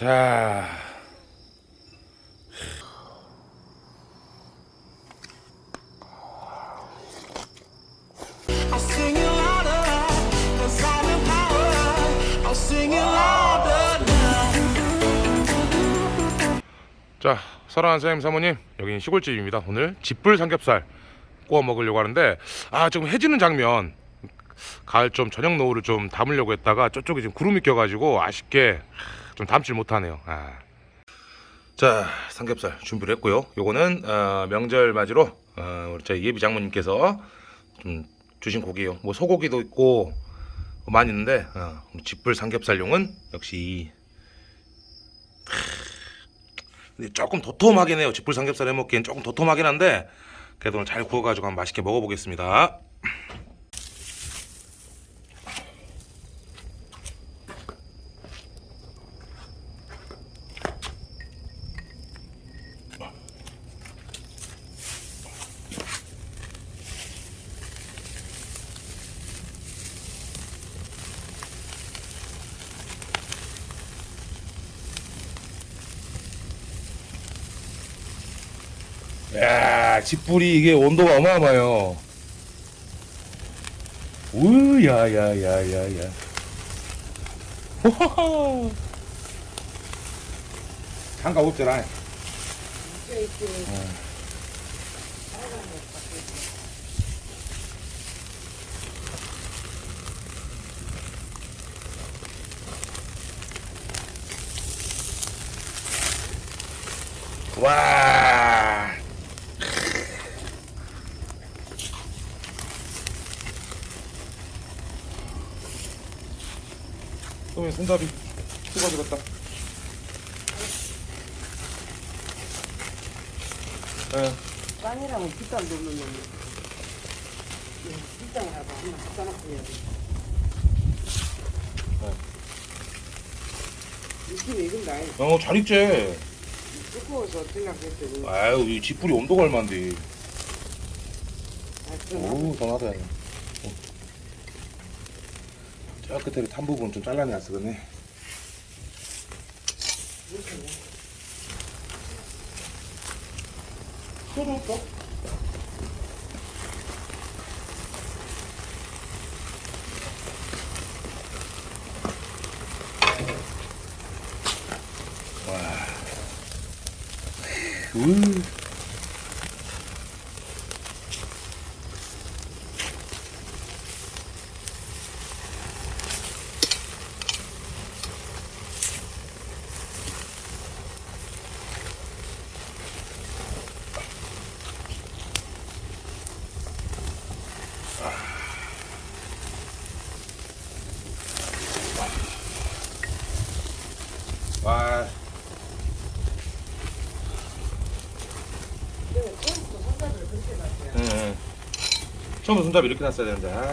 자. 자, 사랑하는 사장님 사모님, 여기는 시골집입니다. 오늘 집불 삼겹살 구워 먹으려고 하는데, 아, 지금 해지는 장면, 가을 좀 저녁 노을을 좀 담으려고 했다가 저쪽에 지금 구름이 껴가지고 아쉽게 좀 담질 못하네요. 아. 자, 삼겹살 준비를 했고요. 요거는 어, 명절 맞이로 어, 우리 저희 예비 장모님께서 좀 주신 고기예요. 뭐 소고기도 있고 뭐 많이 있는데 어, 집불 삼겹살용은 역시 조금 도톰하긴 해요. 집불 삼겹살 해 먹기엔 조금 도톰하긴 한데 그래도 오늘 잘 구워가지고 한번 맛있게 먹어보겠습니다. 야, 집불이 이게 온도가 어마어마해요. 우 야 야 야 야 야. 호호호. 장갑 없잖아. 와. 그러면 손잡이 뜯어주겠다. 예. 빵이라면 비싼 돈을 넣는 갖다 놓고 해야지. 느낌이 이건다. 어, 잘 익지. 두꺼워서. 아유, 이 집불이 온도가. 아, 그럼 오, 더 놔둬야 돼. 저 끝에 탄 부분 좀 잘라내야 쓰겠네. 소주 없어? 와. 우. 처음부터 손잡이 이렇게 놨어야 되는데. 아.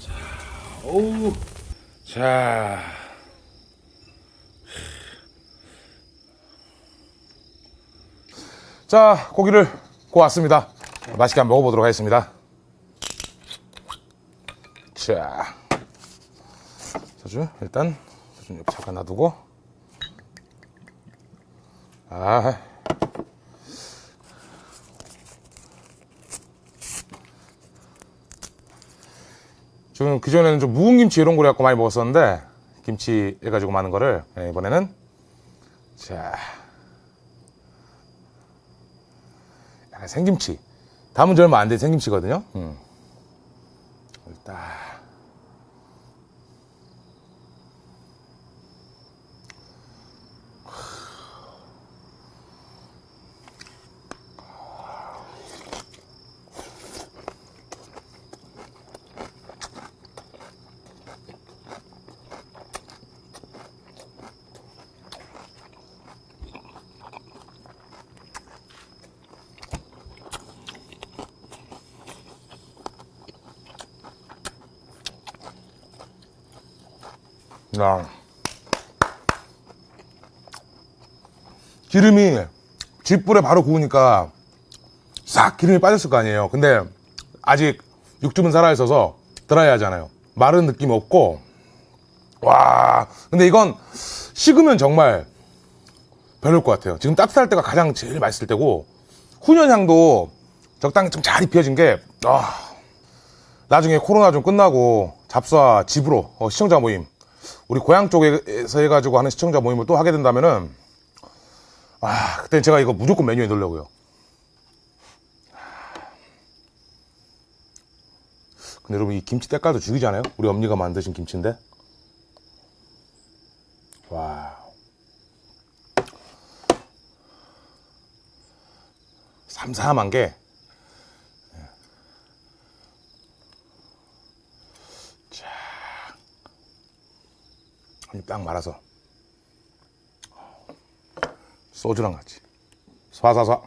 자, 오우. 자. 자, 고기를 구웠습니다. 맛있게 한번 먹어보도록 하겠습니다. 자. 소주, 일단, 소주 여기 잠깐 놔두고. 아. 지금 그전에는 좀 묵은 김치 이런 거 해갖고 많이 먹었었는데, 김치 해가지고 많은 거를, 예, 이번에는, 자. 생김치. 담은 지 얼마 안 된 생김치거든요. 음. 일단. 야. 기름이 쥐불에 바로 구우니까 싹 기름이 빠졌을 거 아니에요. 근데 아직 육즙은 살아있어서 드라이 하잖아요. 마른 느낌 없고 와 근데 이건 식으면 정말 별로일 것 같아요. 지금 따뜻할 때가 가장 제일 맛있을 때고 훈연향도 적당히 좀 잘 입혀진 게 아, 나중에 코로나 좀 끝나고 잡사 집으로 어, 시청자 모임 우리 고향 쪽에서 해가지고 하는 시청자 모임을 또 하게 된다면은 아 그땐 제가 이거 무조건 메뉴에 넣으려고요. 근데 여러분 이 김치 때깔도 죽이지 않아요? 우리 엄니가 만드신 김치인데 와 삼삼한 게 자, 한입 딱 말아서. 소주랑 같이. 쏴쏴쏴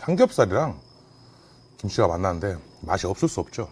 삼겹살이랑 김치가 만나는데 맛이 없을 수 없죠.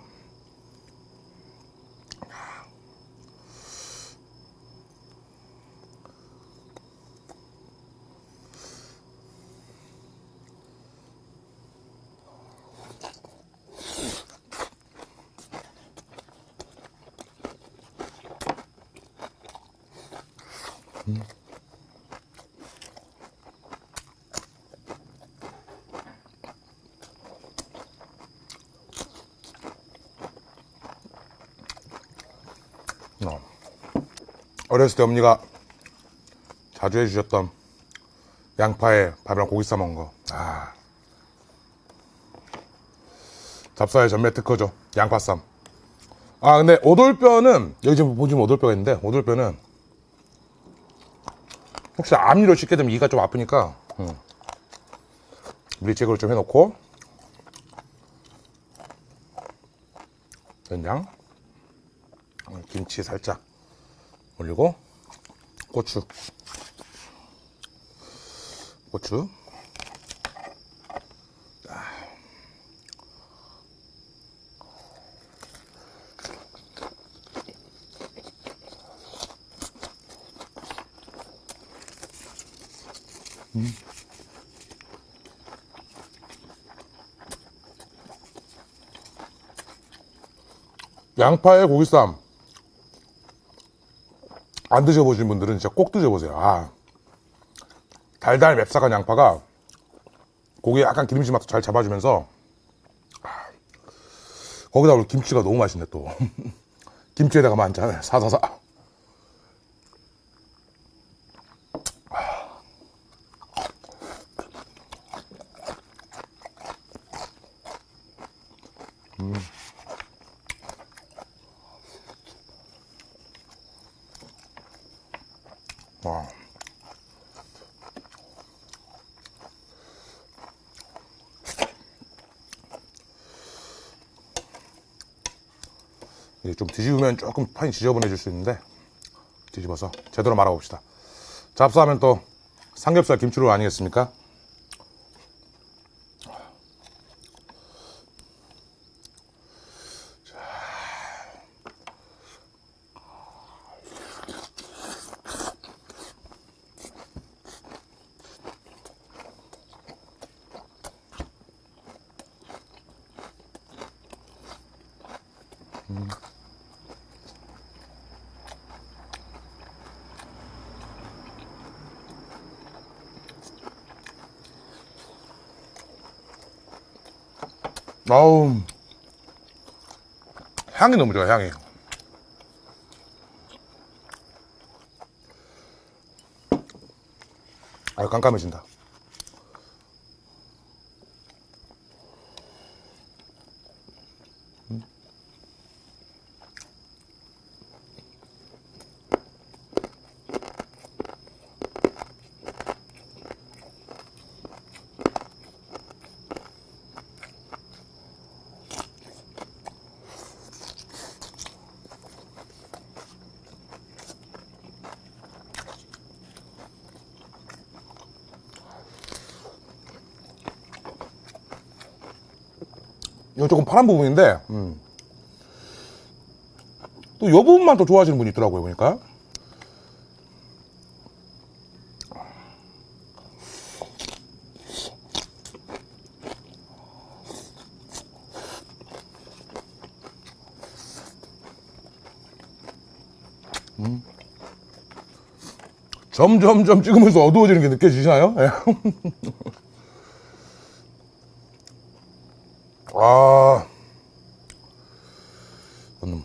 어. 어렸을 때 어머니가 자주 해주셨던 양파에 밥이랑 고기 싸먹은 거. 아. 잡사의 전매 특허죠. 양파쌈. 아, 근데 오돌뼈는, 여기 지금 보시면 오돌뼈가 있는데, 오돌뼈는 혹시 암리로 씻게 되면 이가 좀 아프니까, 음. 미리 제거를 좀 해놓고, 된장. 어, 김치 살짝 올리고 고추. 고추. 음. 양파에 고기쌈 안 드셔보신 분들은 진짜 꼭 드셔보세요. 아, 달달 맵싸간 양파가 고기에 약간 기름진 맛도 잘 잡아주면서 아, 거기다 우리 김치가 너무 맛있네 또 김치에다가 만찬 사사사 와. 좀 뒤집으면 조금 판이 지저분해질 수 있는데 뒤집어서 제대로 말아봅시다. 잡사하면 또 삼겹살 김치로 아니겠습니까? 아우. 향이 너무 좋아 향이. 아유 깜깜해진다 이거 조금 파란 부분인데 음. 또이 부분만 또 좋아하시는 분이 있더라고요 보니까 음. 점점점 찍으면서 어두워지는 게 느껴지시나요? 예. 아, 음.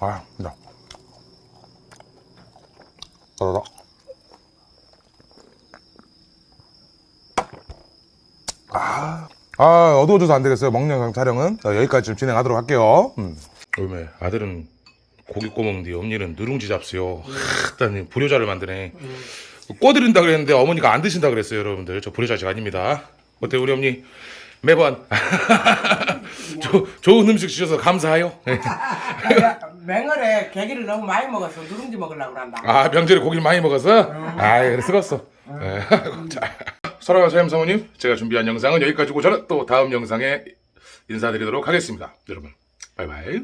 아, 진짜. 따다다. 아, 아, 어두워져서 안 되겠어요. 먹는 영상 촬영은. 자, 여기까지 좀 진행하도록 할게요. 음. 얼마 아들은 고기 구워 먹는데 엄니는 누룽지 잡수요. 일단 불효자를 만드네. 꺼드린다 그랬는데 어머니가 안 드신다 그랬어요, 여러분들. 저 불효자식 아닙니다. 어때 우리 어머니 매번 조, 좋은 음식 주셔서 감사해요. 맹월에 개기를 너무 많이 먹어서 누룽지 먹으려고 그런다. 아 명절에 고기를 많이 먹어서 아 그래 쓰겄어. 예. 자, 사랑하는 사임 사모님, 제가 준비한 영상은 여기까지고 저는 또 다음 영상에 인사드리도록 하겠습니다. 여러분, 바이바이.